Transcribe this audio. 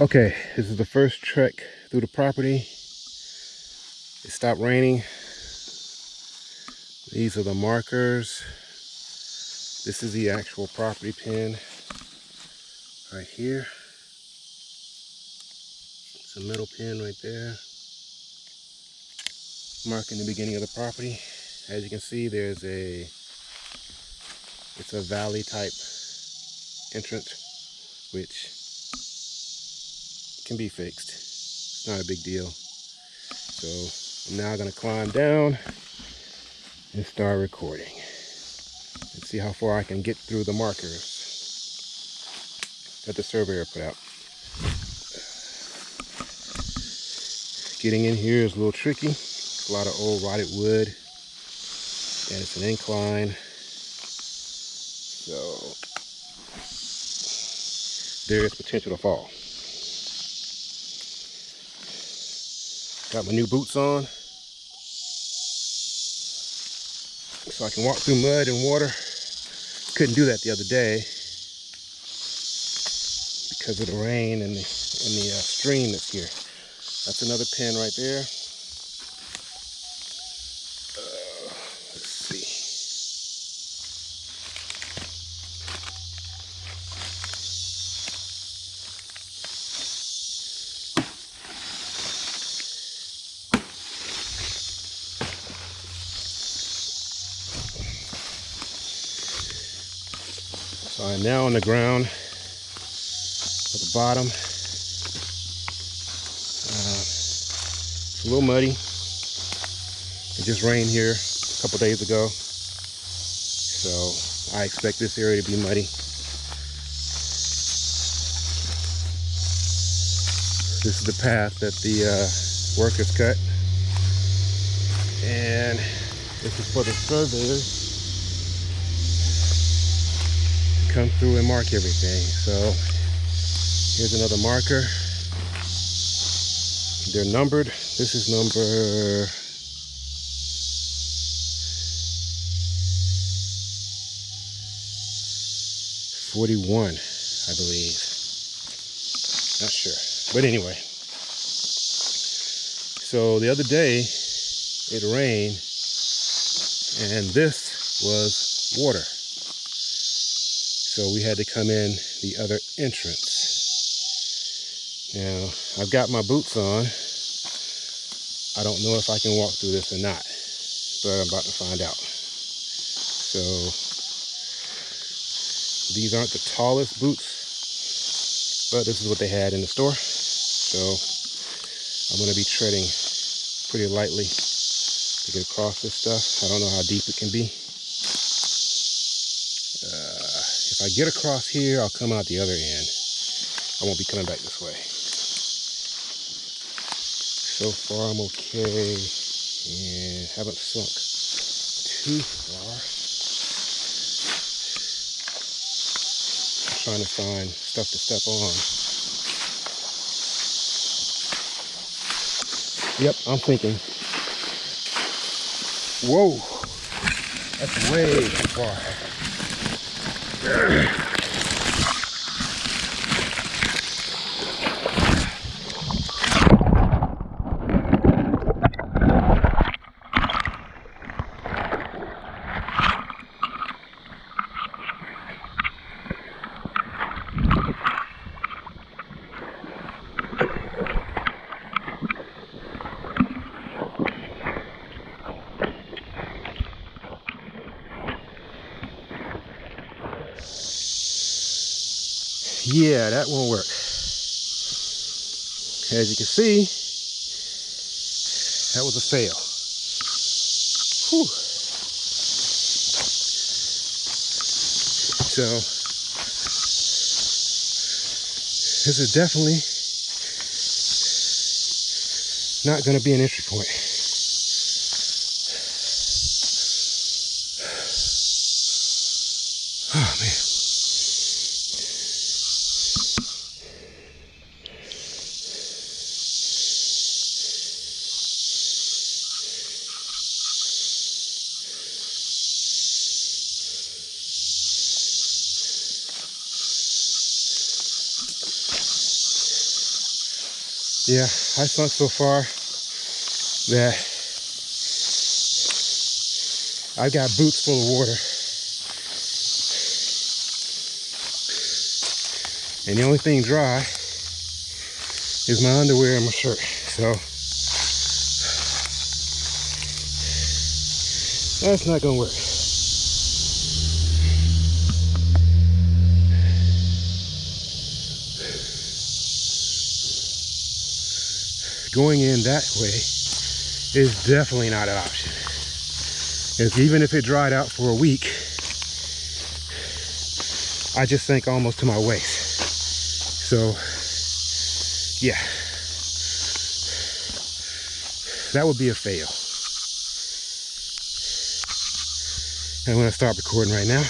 Okay, this is the first trek through the property. It stopped raining. These are the markers. This is the actual property pin right here. It's a middle pin right there. Marking the beginning of the property. As you can see, there's a, it's a valley type entrance, which can be fixed. It's not a big deal. So I'm now gonna climb down and start recording. And see how far I can get through the markers that the surveyor put out. Getting in here is a little tricky. A lot of old rotted wood and it's an incline. So there is potential to fall. Got my new boots on. So I can walk through mud and water. Couldn't do that the other day because of the rain and the, and the uh, stream that's here. That's another pin right there. So I'm now on the ground at the bottom. Uh, it's a little muddy. It just rained here a couple days ago. So I expect this area to be muddy. This is the path that the uh, workers cut. And this is for the surveyors come through and mark everything. So here's another marker. They're numbered. This is number Forty-one, I believe. Not sure, but anyway. So the other day, it rained, and this was water. So we had to come in the other entrance. Now, I've got my boots on. I don't know if I can walk through this or not, but I'm about to find out. So, these aren't the tallest boots, but this is what they had in the store. So, I'm gonna be treading pretty lightly to get across this stuff. I don't know how deep it can be. If I get across here, I'll come out the other end. I won't be coming back this way. So far, I'm okay. And haven't sunk too far. I'm trying to find stuff to step on. Yep, I'm thinking. Whoa, that's way too far. Ugh. Yeah, that won't work. As you can see, that was a fail. Whew. So, this is definitely not going to be an entry point. Oh, man. Yeah, I sunk so far that I've got boots full of water. And the only thing dry is my underwear and my shirt. So that's not gonna work. Going in that way is definitely not an option. If, even if it dried out for a week, I just sank almost to my waist. So, yeah. That would be a fail. I'm gonna stop recording right now.